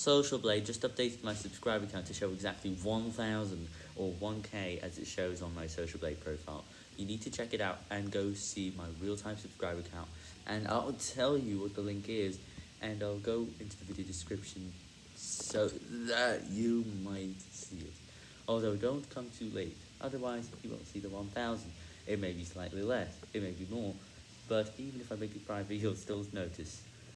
Social Blade just updated my subscriber count to show exactly 1000 or 1k as it shows on my Social Blade profile. You need to check it out and go see my real-time subscriber count and I'll tell you what the link is and I'll go into the video description so that you might see it. Although don't come too late, otherwise you won't see the 1000. It may be slightly less, it may be more, but even if I make it private you'll still notice.